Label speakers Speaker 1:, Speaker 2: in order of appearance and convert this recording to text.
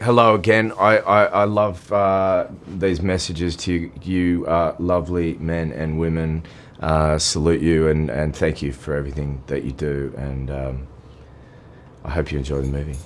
Speaker 1: hello again. I, I, I love uh, these messages to you, uh, lovely men and women. Uh, salute you and, and thank you for everything that you do. And um, I hope you enjoy the movie.